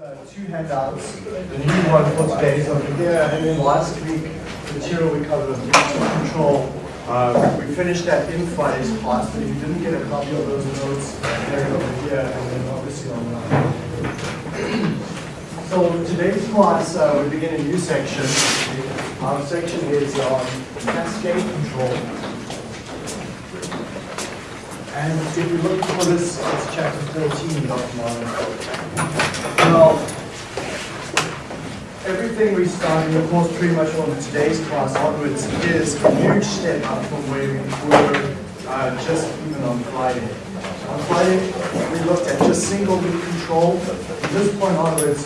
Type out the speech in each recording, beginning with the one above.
Uh, two handouts. The new one for today is over here, and then last week, the material we covered was digital control. Uh, we finished that in Friday's class, but if you didn't get a copy of those notes, they're over here, and then obviously online. So today's class, uh, we begin a new section. Our section is on cascade control. And if you look for this, it's chapter 14, Dr. Marlin. Now, everything we start of course pretty much from today's class onwards is a huge step up from where we were uh, just even on Friday. On Friday, we looked at just single loop control. From this point onwards,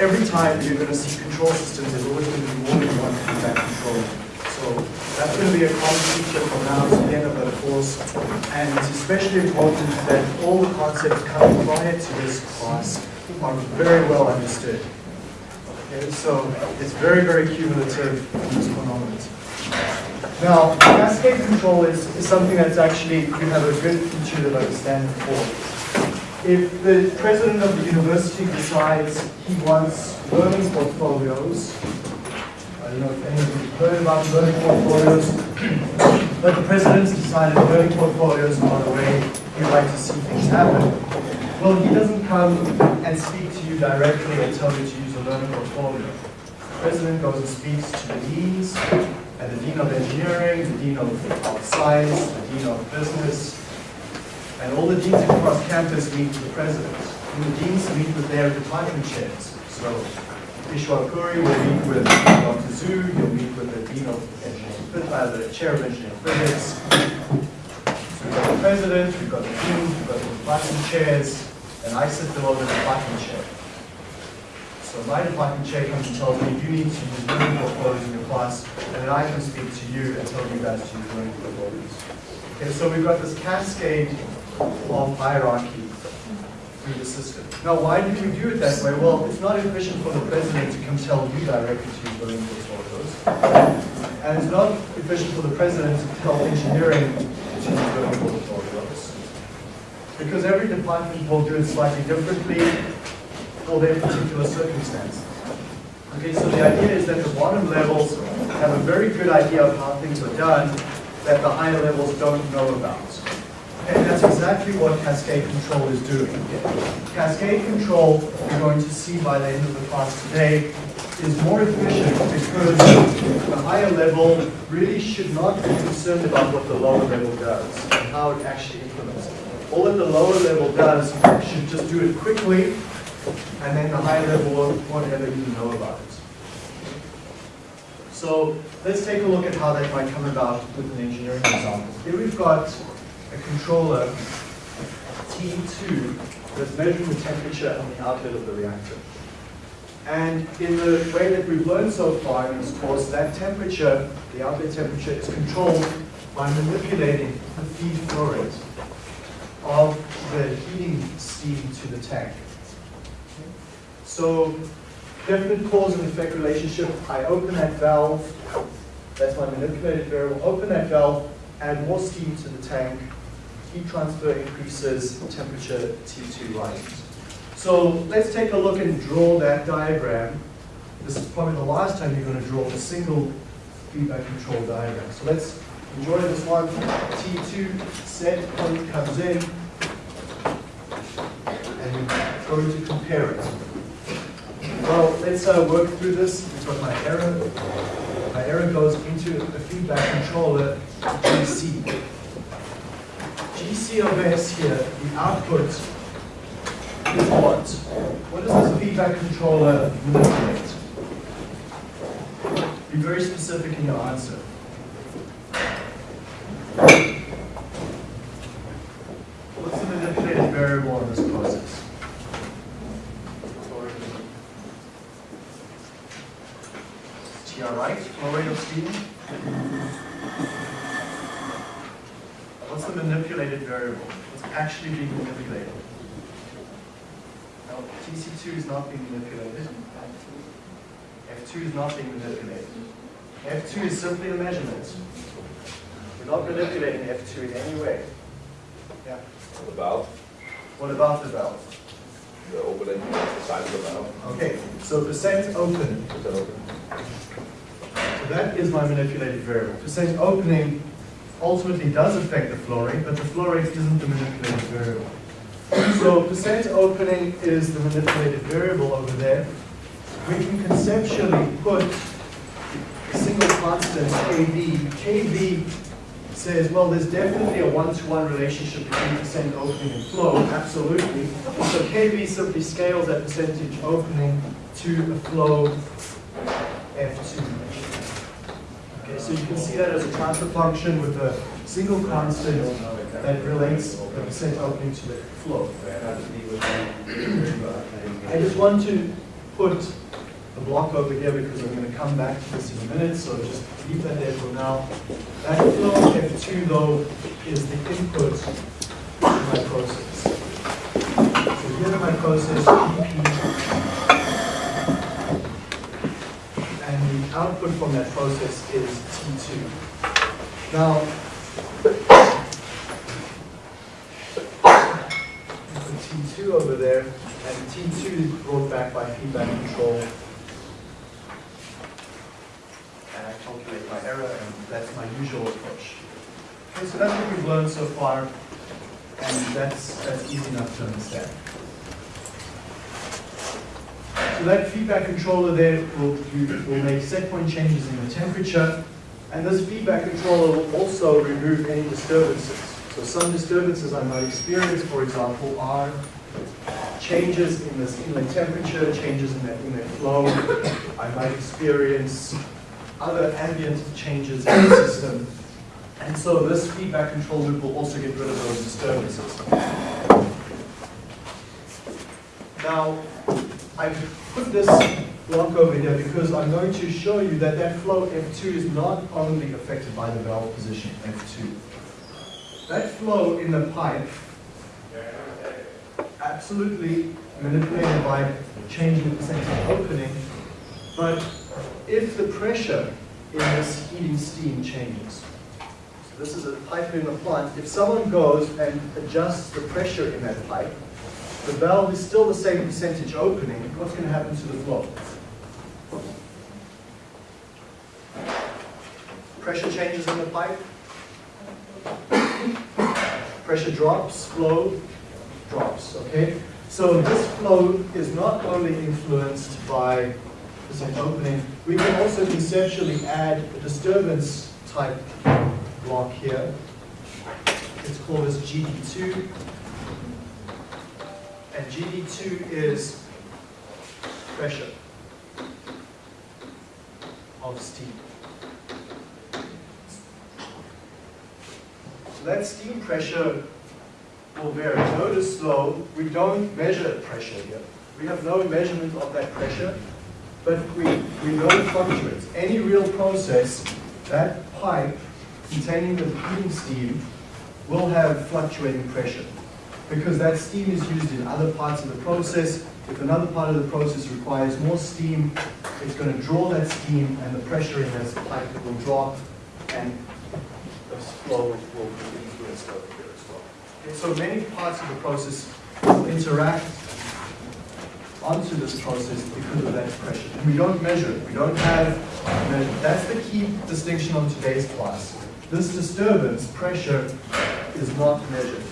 every time you're going to see control systems, there's always going to be more than one feedback control. So that's going to be a common feature from now to the end of the course. And it's especially important that all the concepts coming prior to this class are very well understood. Okay, so it's very, very cumulative in this onwards. Now, cascade control is, is something that's actually, you have a good intuitive understanding for. If the president of the university decides he wants learning portfolios, don't know if any of you have heard about learning portfolios, but the president's decided learning portfolios are the way he'd like to see things happen. Well, he doesn't come and speak to you directly and tell you to use a learning portfolio. The president goes and speaks to the deans, and the dean of engineering, the dean of, of science, the dean of business, and all the deans across campus meet with the president. And the deans meet with their department chairs. So Ishwar Puri will meet with Dr. Zhu, he'll meet with the dean of engineering, uh, the chair of engineering physics. So we've got the president, we've got the Dean, we've got the department chairs, and I sit below the department chair. So my department chair comes and tells me, you need to use learning portfolios in your class, and then I can speak to you and tell you guys to use learning portfolios. Okay, so we've got this cascade of hierarchy through the system. Now, why did we do it that way? Well, it's not efficient for the president to come tell you directly to use learning portfolios. And it's not efficient for the president to tell engineering to use learning portfolios. Because every department will do it slightly differently for their particular circumstance. Okay, so the idea is that the bottom levels have a very good idea of how things are done that the higher levels don't know about. And that's exactly what cascade control is doing. Cascade control, you're going to see by the end of the class today, is more efficient because the higher level really should not be concerned about what the lower level does and how it actually implements it. All that the lower level does should just do it quickly, and then the higher level won't, won't ever even know about it. So let's take a look at how that might come about with an engineering example. Here we've got a controller T2 that's measuring the temperature on the outlet of the reactor. And in the way that we've learned so far in this course, that temperature, the outlet temperature, is controlled by manipulating the feed flow rate of the heating steam to the tank. So definite cause and effect relationship, I open that valve, that's my manipulated variable, open that valve, add more steam to the tank, heat transfer increases, temperature T2 rises. So let's take a look and draw that diagram. This is probably the last time you're going to draw a single feedback control diagram. So let's enjoy this one. T2 set point comes in, and we're going to compare it. Well, let's uh, work through this. We've got my error. My error goes into the feedback controller, GC. GC of S here, the output is what? What does this feedback controller manipulate? Be very specific in your answer. What's the manipulated variable in this process? TR right, flow rate of steam. What's the manipulated variable? What's actually being manipulated? Now, TC2 is not being manipulated. F2 is not being manipulated. F2 is simply a measurement. We're not manipulating F2 in any way. Yeah. The valve, What about the valve? the opening, Size of the valve. Okay, so percent open. That open? So that is my manipulated variable. Percent opening ultimately does affect the flow rate, but the flow rate isn't the manipulated variable. So percent opening is the manipulated variable over there. We can conceptually put a single constant kV. kV says, well, there's definitely a one-to-one relationship between percent opening and flow, absolutely. So kV simply scales that percentage opening to a flow F2. So you can see that as a transfer function with a single constant that relates the percent opening to the flow. I just want to put a block over here because I'm going to come back to this in a minute, so just leave that there for now. That flow F2 though is the input to my process. So here's my process, GP and the output from that process is T2. Now, put T2 over there, and T2 is brought back by feedback control. And I calculate my error, and that's my usual approach. Okay, so that's what we've learned so far, and that's, that's easy enough to understand. So that feedback controller there will, will make set point changes in the temperature, and this feedback controller will also remove any disturbances. So some disturbances I might experience, for example, are changes in this inlet temperature, changes in that inlet flow. I might experience other ambient changes in the system. And so this feedback control loop will also get rid of those disturbances. Now, I've put this block over here because I'm going to show you that that flow F2 is not only affected by the valve position F2. That flow in the pipe absolutely manipulated by changing the percentage of opening, but if the pressure in this heating steam changes, so this is a pipe in the plant, if someone goes and adjusts the pressure in that pipe, the valve is still the same percentage opening, what's going to happen to the flow? Pressure changes in the pipe. Pressure drops, flow drops, okay? So this flow is not only influenced by percent opening, we can also conceptually add a disturbance type block here. It's called as GD2. And GD2 is pressure of steam. So that steam pressure will vary. Notice though, we don't measure pressure here. We have no measurement of that pressure, but we, we know it fluctuates. Any real process, that pipe containing the heating steam will have fluctuating pressure because that steam is used in other parts of the process. If another part of the process requires more steam, it's going to draw that steam and the pressure in this pipe will drop and the flow will be influenced over here as well. So many parts of the process interact onto this process because of that pressure. And we don't measure it. We don't have, that's the key distinction on today's class. This disturbance, pressure, is not measured.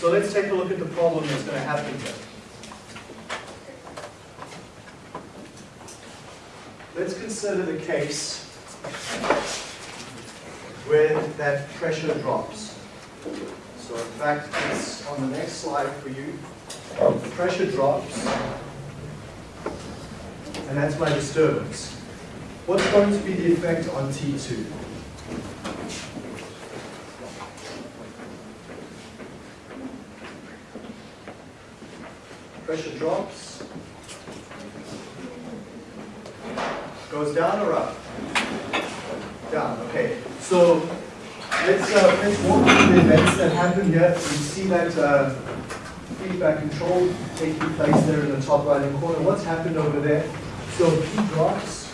So let's take a look at the problem that's going to happen here. Let's consider the case where that pressure drops. So in fact, it's on the next slide for you. The pressure drops, and that's my disturbance. What's going to be the effect on T2? Pressure drops. Goes down or up? Down, okay. So let's, uh, let's walk through the events that happen here. We see that uh, feedback control taking place there in the top right hand corner. What's happened over there? So P drops.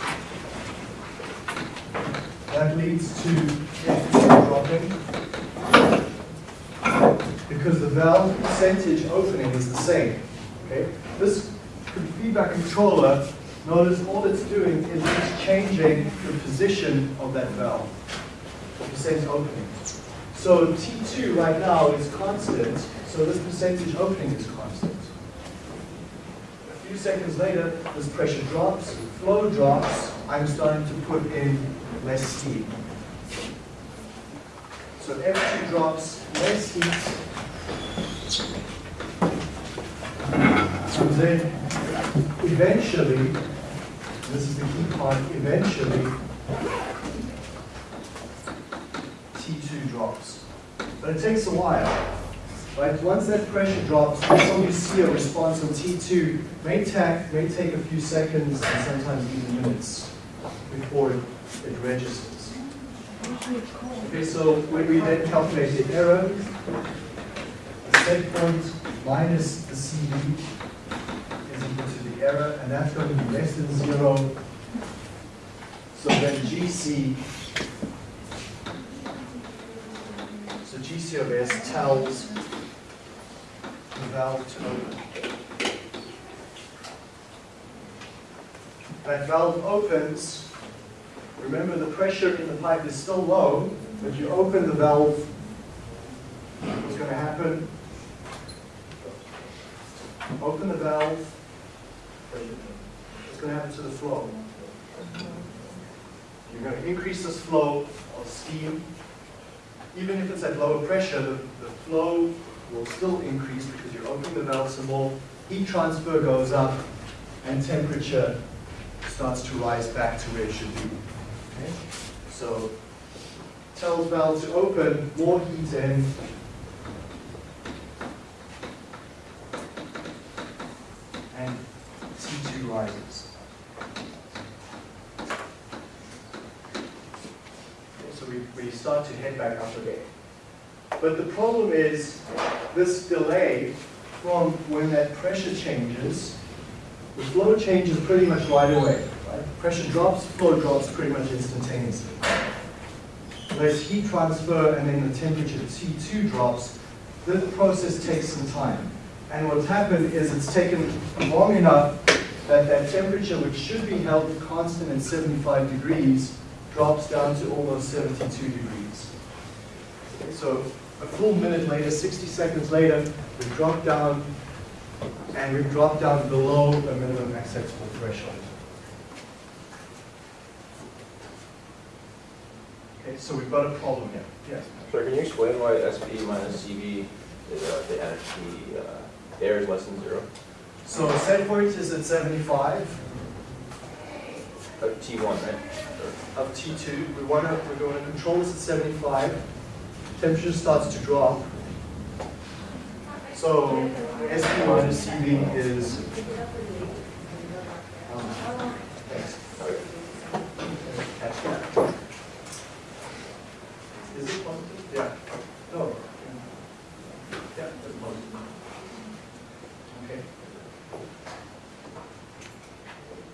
That leads to F2 dropping. Because the valve percentage opening is the same. Okay? This feedback controller, notice all it's doing is it's changing the position of that valve, the percent opening. So T2 right now is constant, so this percentage opening is constant. A few seconds later, this pressure drops, flow drops, I'm starting to put in less steam. So F2 drops, less heat, and then eventually, this is the key part, eventually, T2 drops. But it takes a while. Right? Once that pressure drops, until you see a response on T2, may, take may take a few seconds and sometimes even minutes before it, it registers. Okay, so when we then calculate the error, the set point minus the CV is equal to the error, and that's going to be less than zero. So then GC, so GC of S tells the valve to open. That valve opens, remember the pressure in the pipe is still low, but you open the valve, what's going to happen? Open the valve, what's going to happen to the flow? You're going to increase this flow of steam. Even if it's at lower pressure, the, the flow will still increase because you're opening the valve some more. Heat transfer goes up and temperature starts to rise back to where it should be. Okay? So tells valve to open, more heat in, and T2 rises. Okay, so we, we start to head back up again. But the problem is this delay from when that pressure changes, the flow changes pretty much right away. Right? Pressure drops, flow drops pretty much instantaneously. There's heat transfer and then the temperature T2 drops. The process takes some time. And what's happened is it's taken long enough that that temperature, which should be held constant at 75 degrees, drops down to almost 72 degrees. So a full minute later, 60 seconds later, we've dropped down, and we've dropped down below the minimum acceptable threshold. Okay, so we've got a problem here. Yes? Sir, can you explain why SP minus CV is uh, the energy, uh, air is less than zero? So set point is at 75 Of T1, right? Of T2. We want to, we're going to control this at 75. Temperature starts to drop. So SP minus CV is, um, thanks. Okay. Catch that. Is it positive? Yeah. No. Yeah, that's positive. Okay.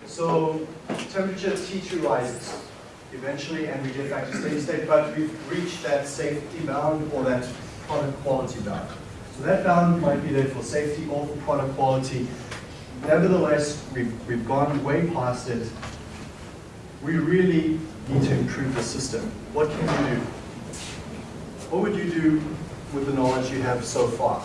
So temperature T2 rises eventually, and we get back to steady state, but we've reached that safety bound or that product quality bound. So that bound might be there for safety or for product quality. Nevertheless, we've, we've gone way past it. We really need to improve the system. What can you do? What would you do with the knowledge you have so far?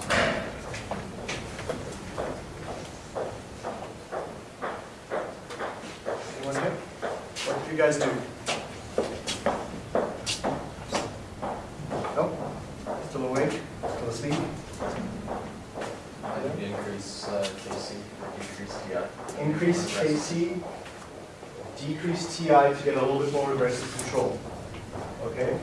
Anyone here? What did you guys? Nope? Still awake? Still asleep? I think increase uh, KC, decrease TI. Increase KC, decrease TI to get a little bit more aggressive control. Okay?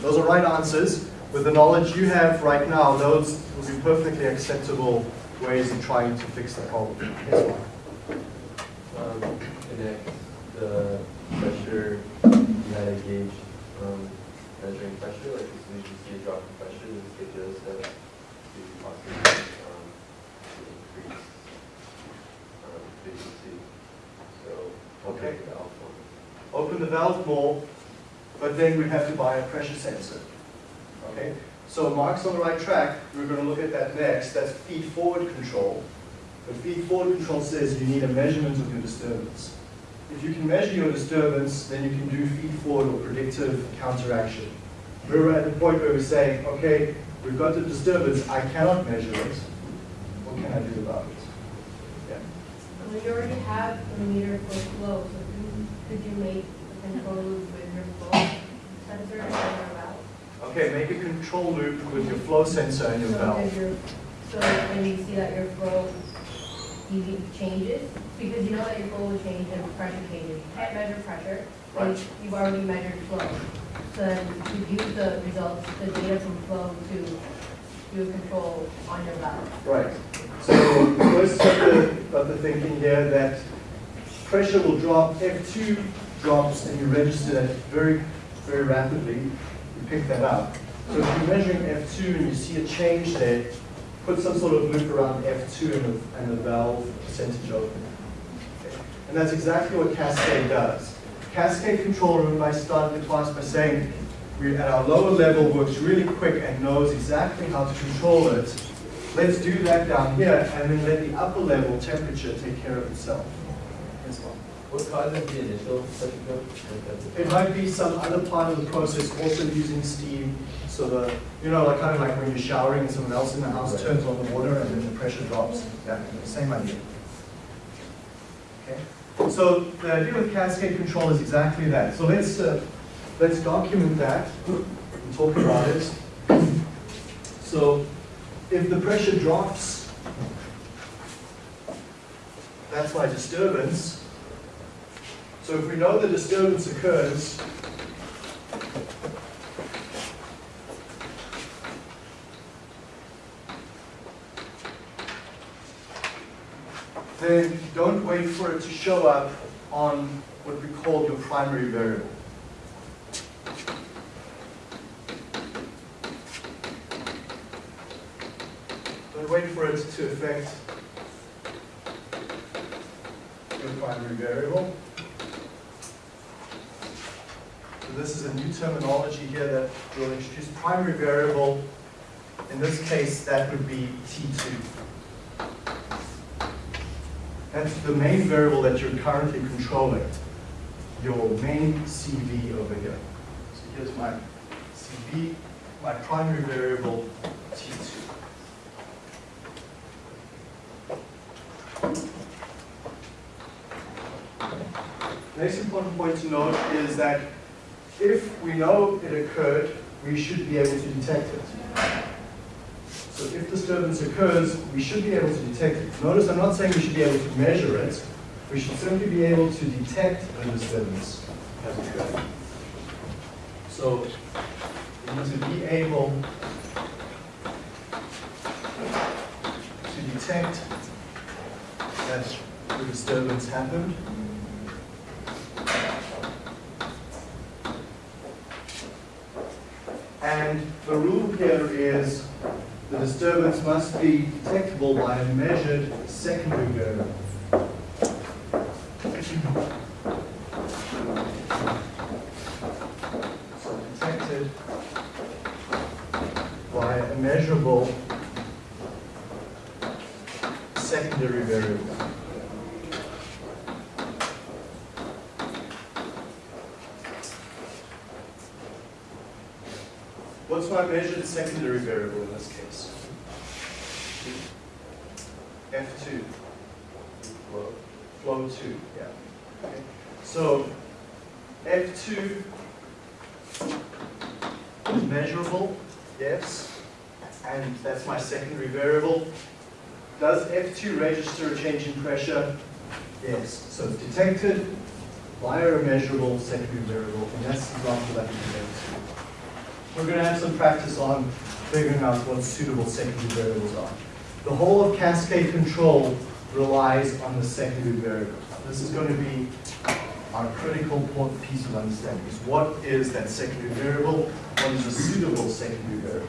Those are right answers. With the knowledge you have right now, those will be perfectly acceptable ways of trying to fix the problem. Yes, Mark? Um, the pressure you had gauge um, measuring pressure, like as soon as you see a drop in pressure, this gives you a step to possibly um, increase um, efficiency. So Okay. the valve one. open the valve more, but then we have to buy a pressure sensor. Okay, so Mark's on the right track, we're gonna look at that next, that's feed forward control. The feed forward control says you need a measurement of your disturbance. If you can measure your disturbance, then you can do feed forward or predictive counteraction. We're at the point where we're saying, okay, we've got the disturbance, I cannot measure it, what can I do about it? Yeah. Well, you already have a meter for flow, so could- could you make a control loop with your flow sensor and your valve? Okay, make a control loop with your flow sensor and your So valve. So when you see that your flow EV changes, because you know that your flow will change and pressure changes. You can't measure pressure, but Right. you've already measured flow. So then you use the results, the data from flow to do a control on your valve. Right. So first got the, got the thinking here that pressure will drop, F2 drops and you register that very, very rapidly. You pick that up. So if you're measuring F2 and you see a change there, put some sort of loop around F2 and the, and valve percentage open. And that's exactly what Cascade does. Cascade control, remember I started the class by saying, we at our lower level works really quick and knows exactly how to control it. Let's do that down here and then let the upper level temperature take care of itself What causes the initial pressure drop? It might be some other part of the process also using steam, so the, you know, like kind of like when you're showering and someone else in the house turns on the water and then the pressure drops. Yeah, same idea. Okay, so the idea with cascade control is exactly that. So let's, uh, let's document that and talk about it. So if the pressure drops, that's my disturbance. So if we know the disturbance occurs, then don't wait for it to show up on what we call your primary variable. Don't wait for it to affect your primary variable. This is a new terminology here that we'll introduce primary variable. In this case, that would be T2. That's the main variable that you're currently controlling, your main CV over here. So here's my CV, my primary variable, T2. Next important point to note is that if we know it occurred, we should be able to detect it. So if disturbance occurs, we should be able to detect it. Notice I'm not saying we should be able to measure it. We should simply be able to detect the disturbance as occurred. So we need to be able to detect that the disturbance happened. And the rule here is the disturbance must be detectable by a measured secondary variable. So detected by a measurable secondary variable. What's my measured secondary variable in this case? F2, Flow. flow 2, yeah. Okay. So F2 is measurable, yes, and that's my secondary variable. Does F2 register a change in pressure? Yes. So it's detected via a measurable secondary variable, and that's the example that we did. We're going to have some practice on figuring out what suitable secondary variables are. The whole of cascade control relies on the secondary variable. This is going to be our critical piece of understanding is what is that secondary variable? What is a suitable secondary variable?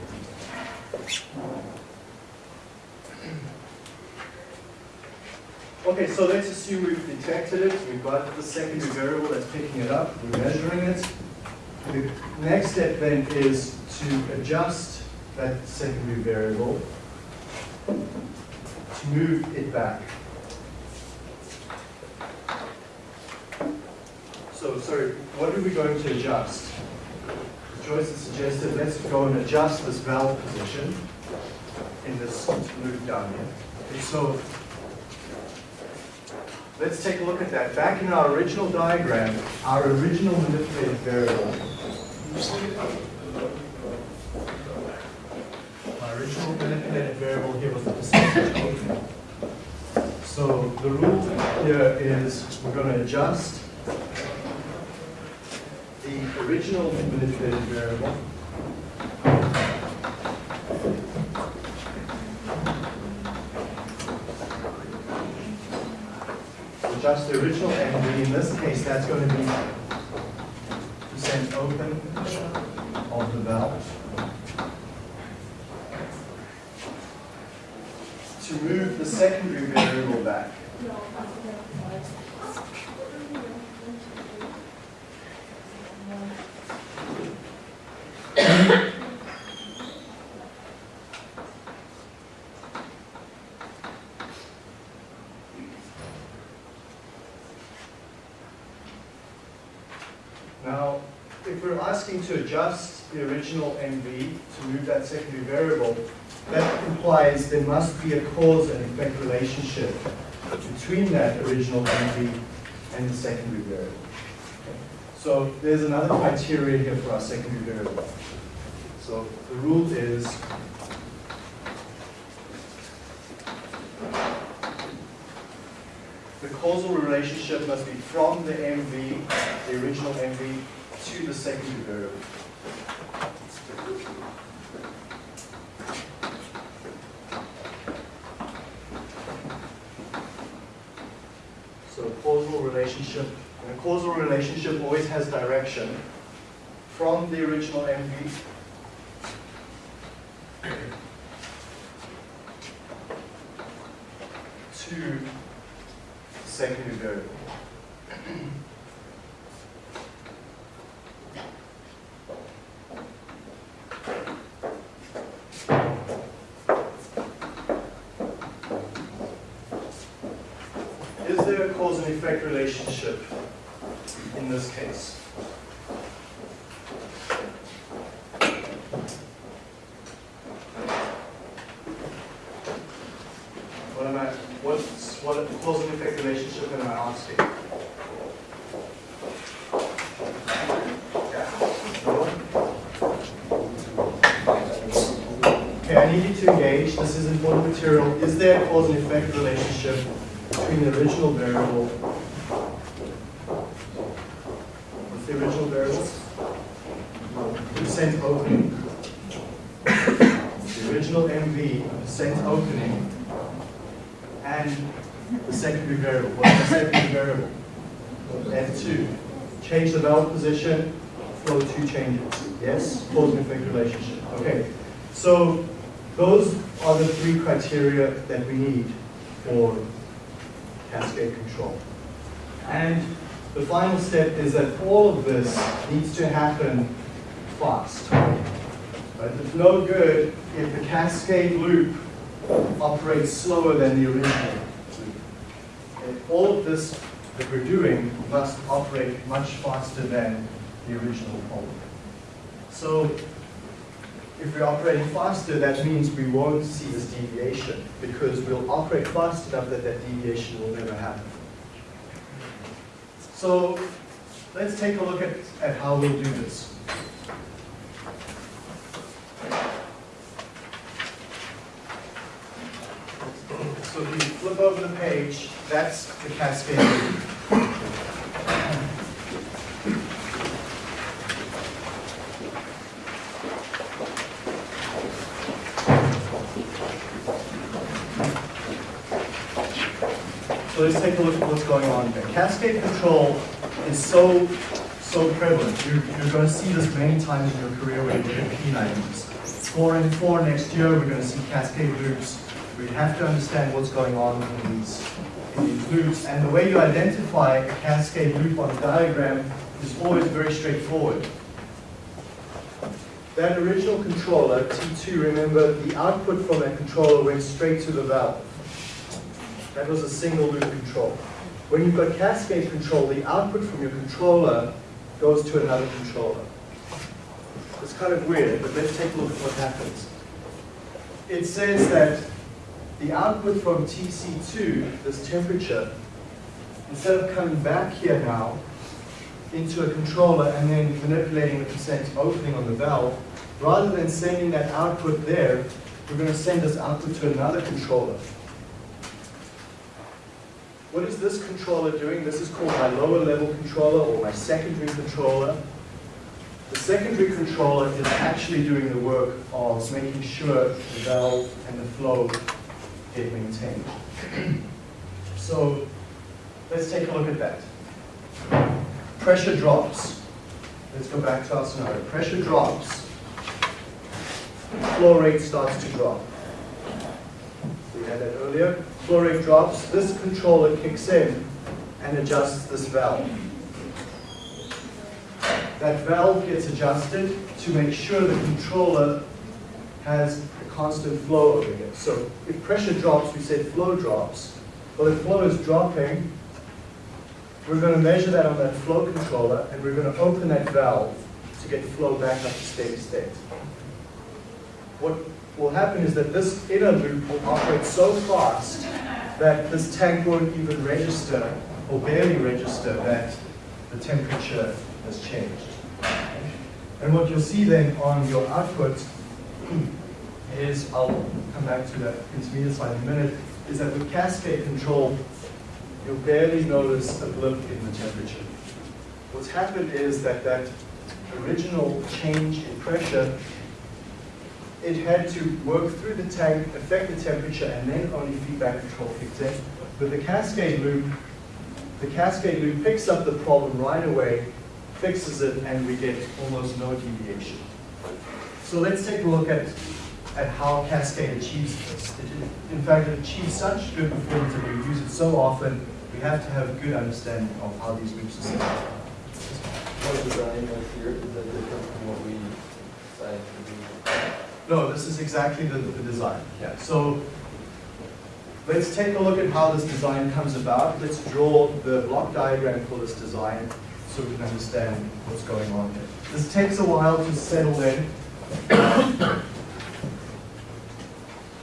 Okay, so let's assume we've detected it, we've got the secondary variable that's picking it up, we're measuring it. The next step then is to adjust that secondary variable to move it back. So, sorry, what are we going to adjust? Joyce has suggested, let's go and adjust this valve position in this loop down here. Okay, so let's take a look at that. Back in our original diagram, our original manipulated variable. My original manipulated variable here was the percentage. So the rule here is we're going to adjust the original manipulated variable adjust the original MV. In this case, that's going to be percent open of the valve. To move the secondary variable back. Now, if we're asking to adjust the original MV to move that secondary variable, that implies there must be a cause and effect relationship between that original MV and the secondary variable. So there's another criteria here for our secondary variable. So the rule is the causal relationship must be from the MV, the original MV, to the secondary variable. So causal relationship, and a causal relationship always has direction from the original MV to secondary variable. Is there a cause and effect relationship in this case? What am I, what's, what cause and effect relationship am I asking? Okay, I need to engage, this is important material. Is there a cause and effect relationship between the original variable? The original variable? Percent opening. The original MV, percent opening, and the secondary variable. What's the secondary variable? F2. Change the valve position, flow 2 changes. Yes? Cause and effect relationship. Okay. So those are the three criteria that we need for cascade control. And the final step is that all of this needs to happen fast. Right? It's no good if the cascade loop operates slower than the original loop. All of this that we're doing must operate much faster than the original pole. So if we operate faster, that means we won't see this deviation because we'll operate fast enough that that deviation will never happen. So let's take a look at, at how we'll do this. So if you flip over the page, that's the cascade loop. So let's take a look at what's going on here. Cascade control is so, so prevalent. You're, you're going to see this many times in your career when you're doing P&IDs. Four and four next year, we're going to see cascade loops. We have to understand what's going on in these, in these loops, and the way you identify a cascade loop on a diagram is always very straightforward. That original controller, T2, remember, the output from that controller went straight to the valve. That was a single loop control. When you've got cascade control, the output from your controller goes to another controller. It's kind of weird, but let's take a look at what happens. It says that the output from TC2, this temperature, instead of coming back here now into a controller and then manipulating the percent opening on the valve, rather than sending that output there, we're going to send this output to another controller. What is this controller doing? This is called my lower level controller or my secondary controller. The secondary controller is actually doing the work of making sure the valve and the flow get maintained. So let's take a look at that. Pressure drops. Let's go back to our scenario. Pressure drops. Flow rate starts to drop. We had that earlier. Flow rate drops. This controller kicks in and adjusts this valve. That valve gets adjusted to make sure the controller has a constant flow over here. So if pressure drops, we said flow drops. Well, if flow is dropping, we're going to measure that on that flow controller, and we're going to open that valve to get flow back up to steady state. What will happen is that this inner loop will operate so fast that this tank won't even register, or barely register, that the temperature has changed. And what you'll see then on your output is, I'll come back to that intermediate slide in a minute, is that with cascade control, you'll barely notice a blip in the temperature. What's happened is that that original change in pressure, it had to work through the tank, affect the temperature, and then only feedback control kicked in. But the cascade loop, the cascade loop picks up the problem right away, fixes it, and we get almost no deviation. So let's take a look at, at how Cascade achieves this. It, in fact, it achieves such good performance that we use it so often, we have to have a good understanding of how these loops are set up. What design here, is that different from what we No, this is exactly the, the design. Yeah. So let's take a look at how this design comes about. Let's draw the block diagram for this design so we can understand what's going on here. This takes a while to settle in,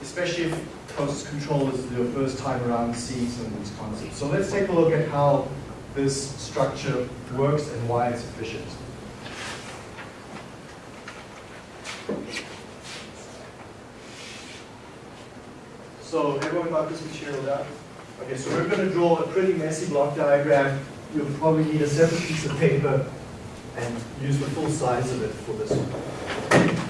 especially if process control is your first time around seeing some of these concepts. So let's take a look at how this structure works and why it's efficient. So everyone got this material down? Okay, so we're going to draw a pretty messy block diagram. You'll probably need a separate piece of paper and use the full size of it for this one.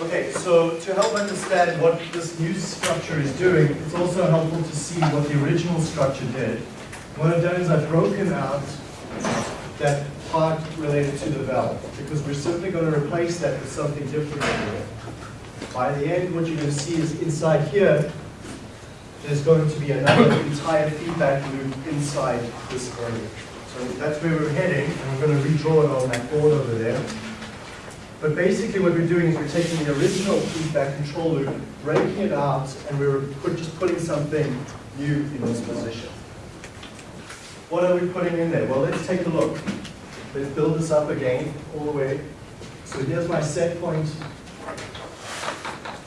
Okay, so to help understand what this new structure is doing, it's also helpful to see what the original structure did. What I've done is I've broken out that part related to the valve, because we're simply going to replace that with something different. By the end, what you're going to see is inside here, there's going to be another entire feedback loop inside this area. So that's where we're heading, and we're going to redraw it on that board over there. But basically what we're doing is we're taking the original feedback control loop, breaking it out, and we're put, just putting something new in this position. What are we putting in there? Well, let's take a look. Let's build this up again, all the way. So here's my set point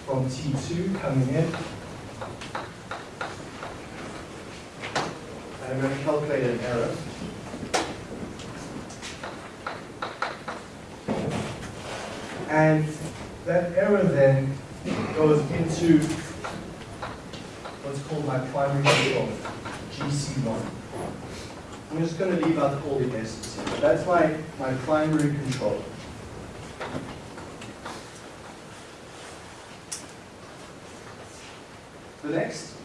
from T2 coming in. I'm going to calculate an error. And that error then goes into what's called my primary controller, GC1. I'm just going to leave out all the S's. That's my, my primary controller. The next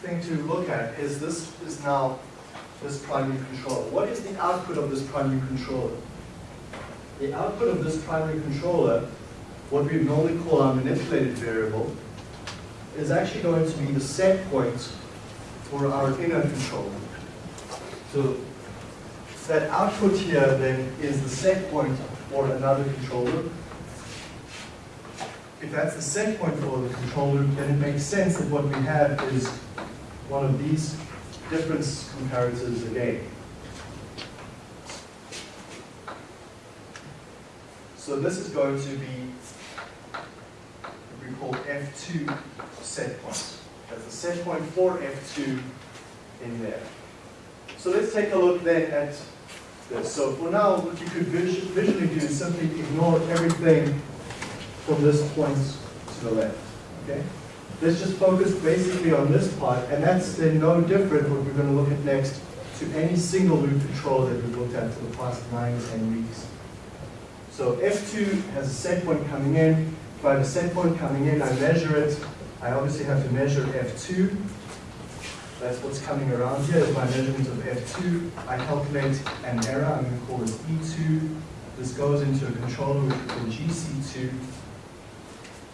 thing to look at is this is now this primary controller. What is the output of this primary controller? The output of this primary controller, what we normally call our manipulated variable, is actually going to be the set point for our inner controller. So that output here then is the set point for another controller. If that's the set point for the controller, then it makes sense that what we have is one of these difference comparators again. So this is going to be what we call F2 set point. That's the set point for F2 in there. So let's take a look then at this. So for now, what you could visu- visually do is simply ignore everything from this point to the left. Okay? Let's just focus basically on this part, and that's then no different what we're going to look at next to any single loop control that we've looked at for the past nine, ten weeks. So F2 has a set point coming in. If I have a set point coming in, I measure it. I obviously have to measure F2. That's what's coming around here is my measurement of F2. I calculate an error, I'm going to call this E2. This goes into a controller which we call GC2.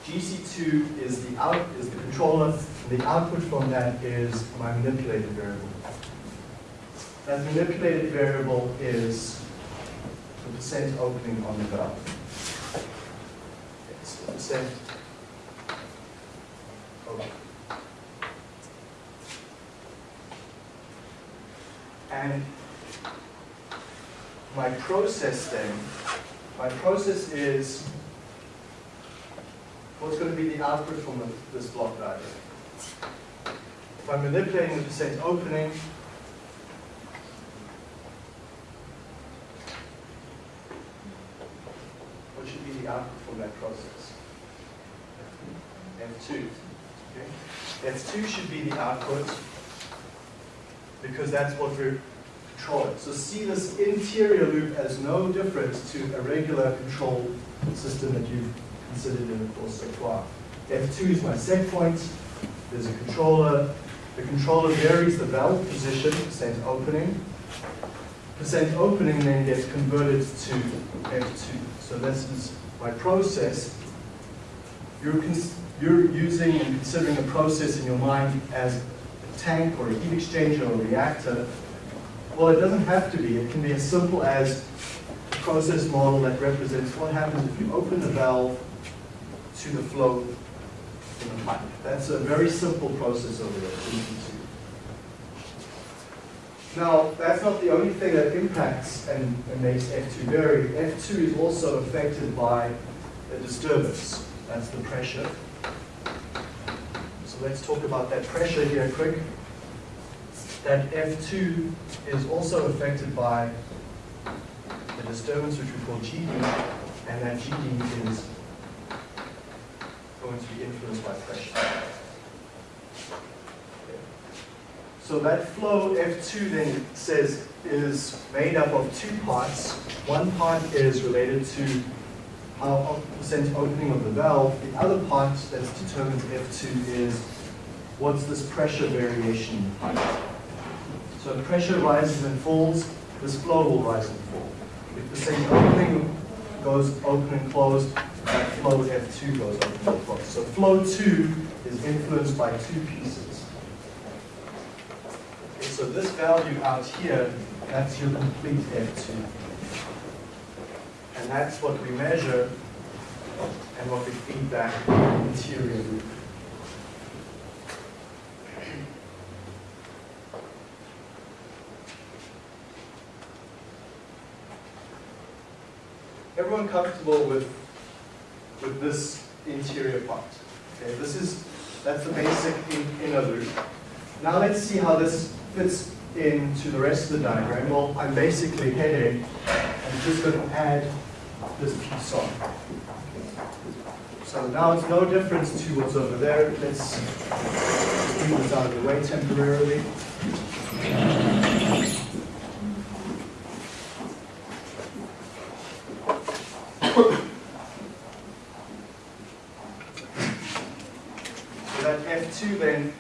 GC2 is the out is the controller. The output from that is my manipulated variable. That manipulated variable is the percent opening on the valve. It's the percent opening. And my process then, my process is what's going to be the output from this block diagram. If I'm manipulating the percent opening, what should be the output from that process? F2. Okay? F2 should be the output because that's what we're controlling. So see this interior loop as no different to a regular control system that you've considered in the course so far. F2 is my set point. There's a controller. The controller varies the valve position, percent opening. Percent opening then gets converted to F2. So this is my process. You're, you're using and considering a process in your mind as a tank or a heat exchanger or a reactor. Well, it doesn't have to be. It can be as simple as a process model that represents what happens if you open the valve to the flow in the pipe. That's a very simple process over there. so you can see. Now, that's not the only thing that impacts and, and makes F2 vary. F2 is also affected by a disturbance. That's the pressure. So let's talk about that pressure here quick. That F2 is also affected by the disturbance which we call GD, and that GD is going to be influenced by pressure. So that flow F2 then says is made up of two parts. One part is related to uh, how percent opening of the valve. The other part that's determines F2 is what's this pressure variation pipe. So pressure rises and falls, this flow will rise and fall. If the same opening goes open and closed, that flow F2 goes open and closed. So flow 2 is influenced by two pieces. So this value out here, that's your complete F2. And that's what we measure and what we feed back in the interior loop. Everyone comfortable with, with this interior part? Okay, this is, that's the basic in, inner loop. Now let's see how this fits into the rest of the diagram. Well, I'm basically heading, I'm just going to add this piece on. So now it's no difference to what's over there. Let's move this out of the way temporarily. So that F2 then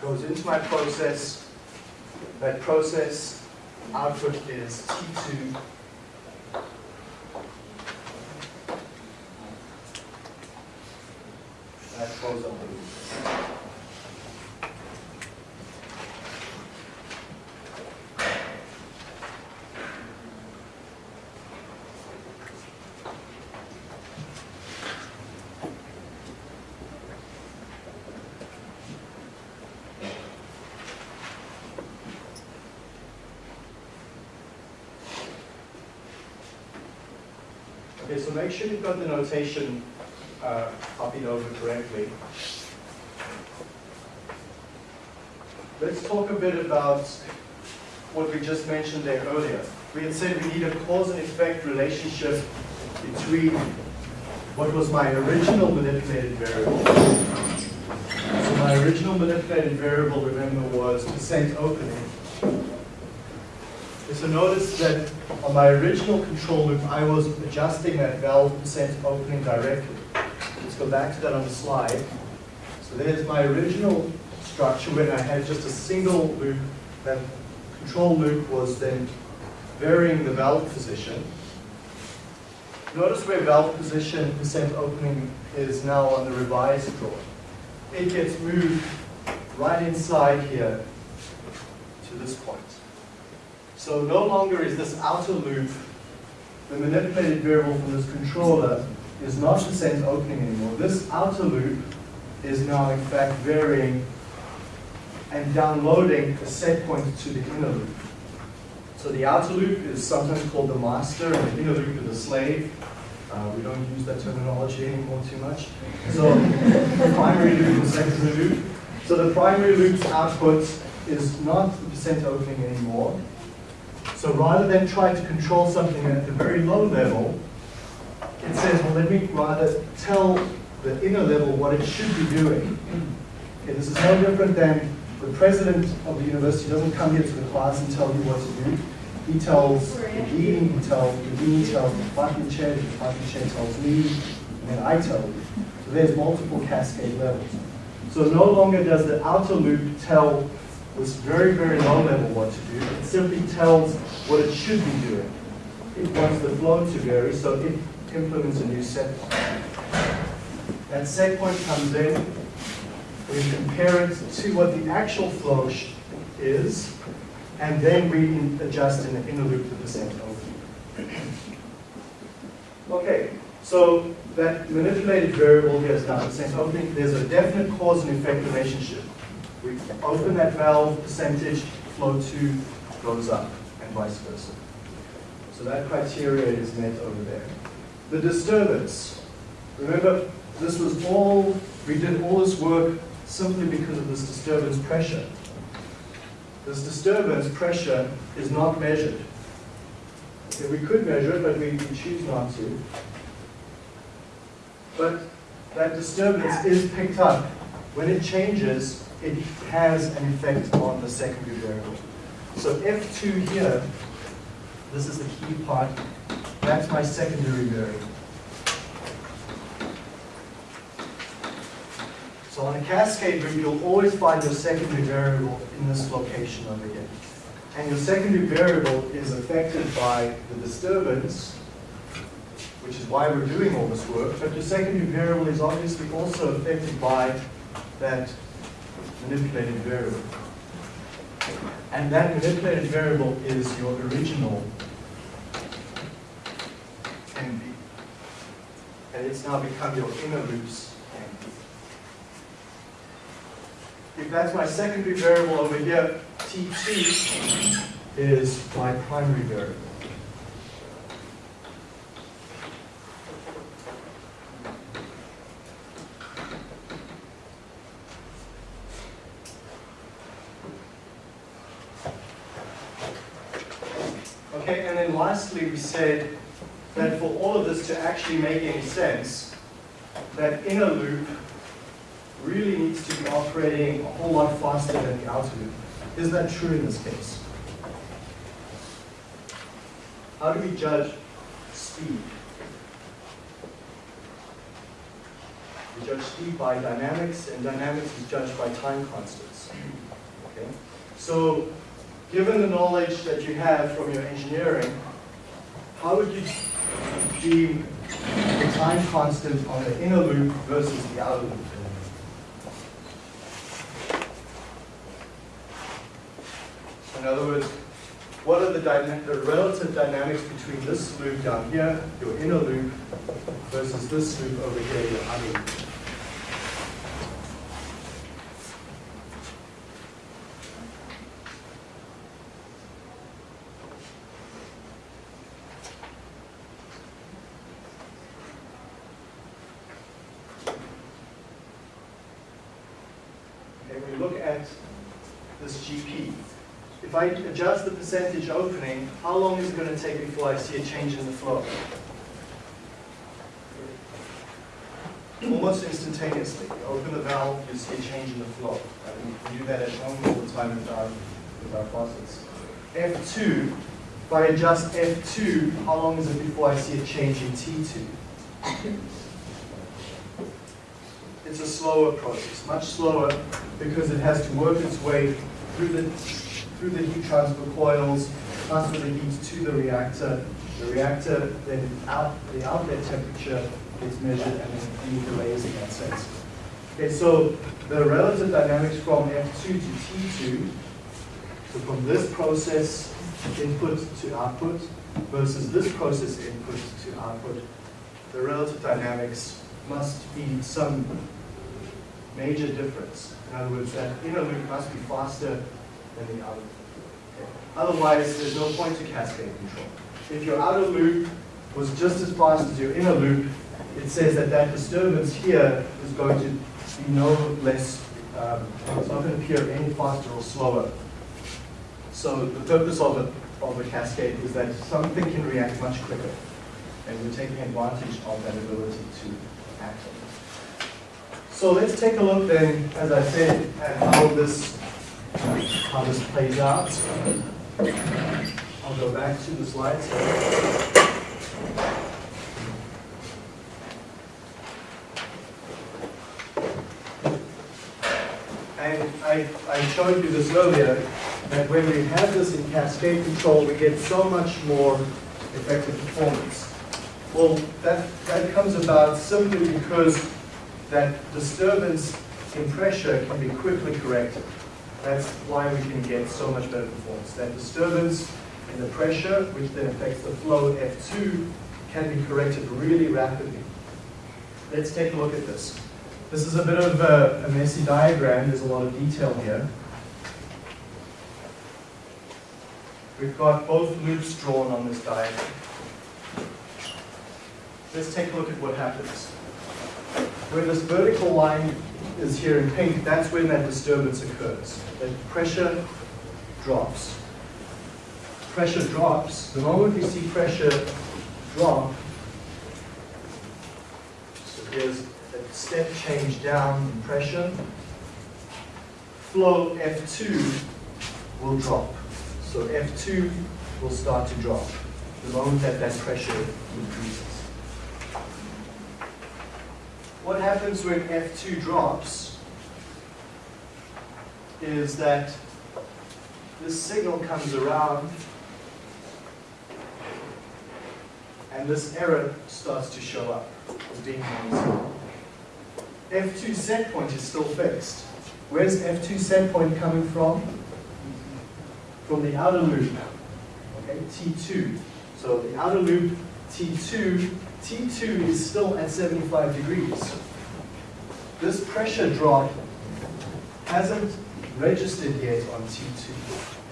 goes into my process. That process output is T2. That close up the loop. Okay, so make sure you've got the notation uh, copied over correctly. Let's talk a bit about what we just mentioned there earlier. We had said we need a cause and effect relationship between what was my original manipulated variable. So my original manipulated variable, remember, was percent opening. So notice that on my original control loop, I was adjusting that valve percent opening directly. Let's go back to that on the slide. So there's my original structure when I had just a single loop. That control loop was then varying the valve position. Notice where valve position percent opening is now on the revised drawing. It gets moved right inside here to this point. So no longer is this outer loop, the manipulated variable from this controller is not the percent opening anymore. This outer loop is now in fact varying and downloading a set point to the inner loop. So the outer loop is sometimes called the master and the inner loop is the slave. Uh, we don't use that terminology anymore too much. So the primary loop and secondary loop. So the primary loop's output is not the percent opening anymore. So rather than try to control something at the very low level, it says, well, let me rather tell the inner level what it should be doing. Okay, this is no different than the president of the university doesn't come here to the class and tell you what to do. He tells the dean, he tells the dean, tells the department chair, the department chair tells me, and then I tell you. So there's multiple cascade levels. So no longer does the outer loop tell this very, very low level what to do. It simply tells what it should be doing. It wants the flow to vary, so it implements a new set point. That set point comes in, we compare it to what the actual flow is, and then we adjust in the inner loop the percent open. Okay, so that manipulated variable here is now percent opening. There's a definite cause and effect relationship. We open that valve, percentage, flow two goes up, and vice versa. So that criteria is met over there. The disturbance. Remember, this was all, we did all this work simply because of this disturbance pressure. This disturbance pressure is not measured. Okay, we could measure it, but we choose not to. But that disturbance is picked up. When it changes, it has an effect on the secondary variable. So F2 here, this is the key part, that's my secondary variable. So on a cascade loop, you'll always find your secondary variable in this location over here. And your secondary variable is affected by the disturbance, which is why we're doing all this work, but your secondary variable is obviously also affected by that manipulated variable. And that manipulated variable is your original NP. And it's now become your inner loops NP. If that's my secondary variable over here, T2 is my primary variable. Okay, and then lastly, we said that for all of this to actually make any sense, that inner loop really needs to be operating a whole lot faster than the outer loop. Is that true in this case? How do we judge speed? We judge speed by dynamics, and dynamics is judged by time constants. Okay? So, given the knowledge that you have from your engineering, how would you deem the time constant on the inner loop versus the outer loop? In other words, what are the, the relative dynamics between this loop down here, your inner loop, versus this loop over here, your outer loop? Okay, when you look at this GP, if I adjust the percentage opening, how long is it going to take before I see a change in the flow? Almost instantaneously. You open the valve, you see a change in the flow. And we do that at home all the time with our, with our faucets. F2, if I adjust F2, how long is it before I see a change in T2? It's a slower process, much slower because it has to work its way through the, through the heat transfer coils, transfer the heat to the reactor. The reactor, then out, the outlet temperature gets measured and then the layers in that sense. Okay, so the relative dynamics from F2 to T2, so from this process input to output versus this process input to output, the relative dynamics must be some major difference. In other words, that inner loop must be faster than the. Okay. Otherwise, there's no point to cascade control. If your outer loop was just as fast as your inner loop, it says that that disturbance here is going to be no less, um, it's not going to appear any faster or slower. So the purpose of a, of a cascade is that something can react much quicker. And we're taking advantage of that ability to act on it. So let's take a look then, as I said, at how this, how this plays out. I'll go back to the slides. And I, I showed you this earlier, that when we have this in cascade control, we get so much more effective performance. Well, that, that comes about simply because that disturbance in pressure can be quickly corrected. That's why we can get so much better performance. That disturbance and the pressure, which then affects the flow F2, can be corrected really rapidly. Let's take a look at this. This is a bit of a, a messy diagram. There's a lot of detail here. We've got both loops drawn on this diagram. Let's take a look at what happens. When this vertical line is here in pink, that's when that disturbance occurs. That pressure drops. Pressure drops. The moment we see pressure drop, so here's a step change down in pressure, flow F2 will drop. So F2 will start to drop the moment that that pressure increases. What happens when F2 drops is that this signal comes around and this error starts to show up as being noisy. F2 set point is still fixed. Where's F2 set point coming from? From the outer loop, okay, T2. So the outer loop, T2, T2 is still at 75 degrees. This pressure drop hasn't registered yet on T2.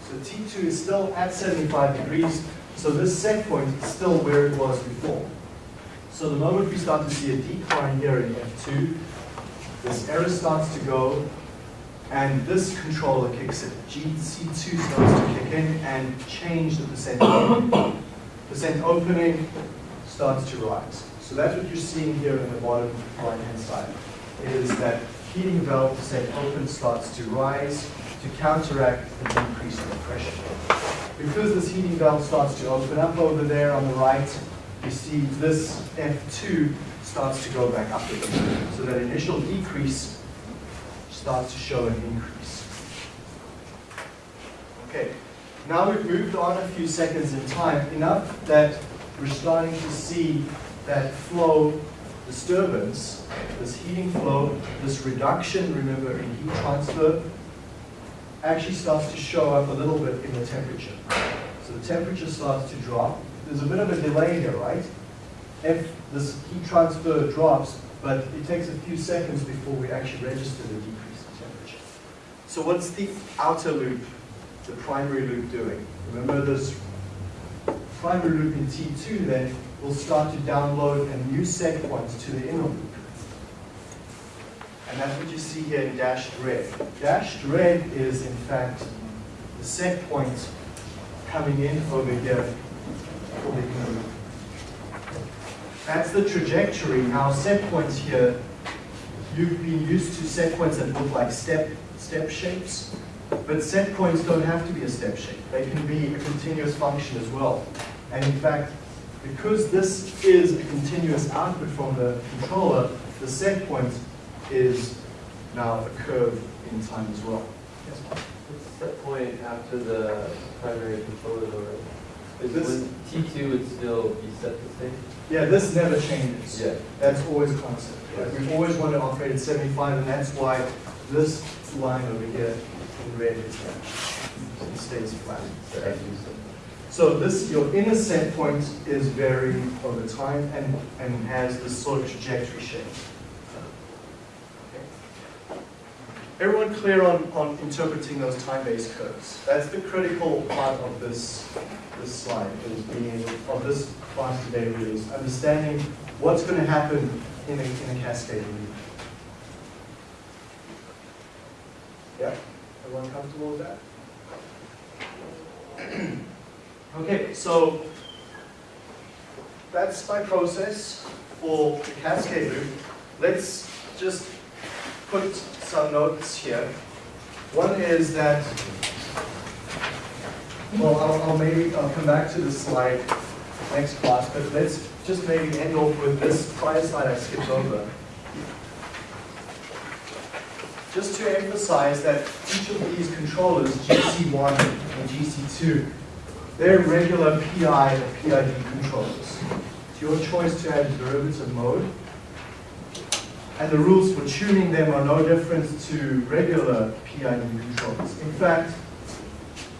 So T2 is still at 75 degrees, so this set point is still where it was before. So the moment we start to see a decline here in F2, this error starts to go, and this controller kicks in. GC2 starts to kick in and change the percent opening. Percent opening starts to rise. So that's what you're seeing here in the bottom right-hand side, is that heating valve percent open starts to rise to counteract the increase in pressure. Because this heating valve starts to open up over there on the right, you see this F2 starts to go back up again. So that initial decrease starts to show an increase. Okay, now we've moved on a few seconds in time, enough that we're starting to see that flow disturbance, this heating flow, this reduction, remember, in heat transfer, actually starts to show up a little bit in the temperature. So the temperature starts to drop. There's a bit of a delay here, right? If this heat transfer drops, but it takes a few seconds before we actually register the decrease in temperature. So what's the outer loop, the primary loop doing? Remember this primary loop in T2 then will start to download a new set point to the inner loop. And that's what you see here in dashed red. Dashed red is in fact the set point coming in over here for the inner loop. That's the trajectory. Now set points here, you've been used to set points that look like step, step shapes, but set points don't have to be a step shape. They can be a continuous function as well. And in fact, because this is a continuous output from the controller, the set point is now a curve in time as well. Yes, set point after the primary controller right? Is This- when T two would still be set the same? Yeah, this never changes. Yeah. That's always constant. Like, We've always wanted to operate at 75, and that's why this line over here in red is there. It stays flat. So, So this, your inner set point is varying over time and, and has this sort of trajectory shape. Okay. Everyone clear on, on interpreting those time-based curves? That's the critical part of this, this slide, is being able, of this class today really, is understanding what's going to happen in a, in a cascade. Yeah? Everyone comfortable with that? Okay, so that's my process for the cascade loop. Let's just put some notes here. One is that, well, I'll, I'll maybe, I'll come back to this slide next class, but let's just maybe end off with this prior slide I skipped over. Just to emphasize that each of these controllers, GC1 and GC2, they're regular PI or PID controllers. It's your choice to add derivative mode. And the rules for tuning them are no different to regular PID controllers. In fact,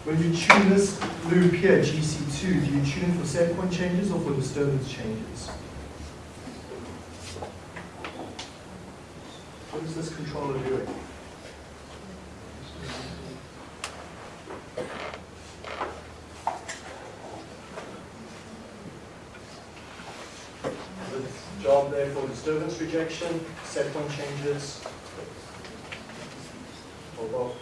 when you tune this loop here, GC2, do you tune for set point changes or for disturbance changes? Is this controller doing? Its job there for disturbance rejection, set point changes? For both?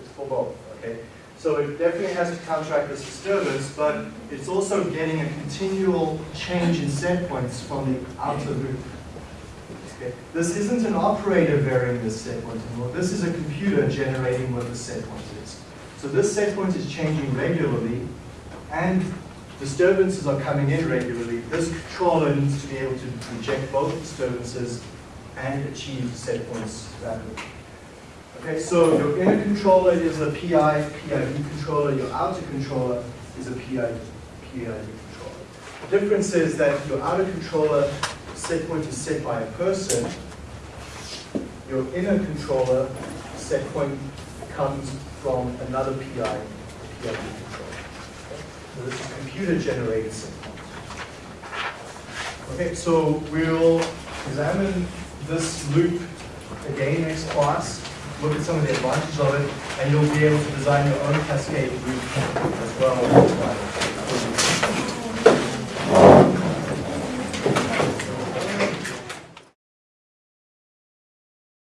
It's for both, okay? So it definitely has to counteract this disturbance, but it's also getting a continual change in set points from the outer loop. This isn't an operator varying this set point anymore. This is a computer generating what the set point is. So this set point is changing regularly, and disturbances are coming in regularly. This controller needs to be able to reject both disturbances and achieve set points rapidly. Okay, so your inner controller is a PI, PID controller, your outer controller is a PID, PID controller. The difference is that your outer controller set point is set by a person. Your inner controller set point comes from another PI, PID controller. So this is computer generated set point. Okay, so we'll examine this loop again next class, look at some of the advantages of it, and you'll be able to design your own cascade loop as well.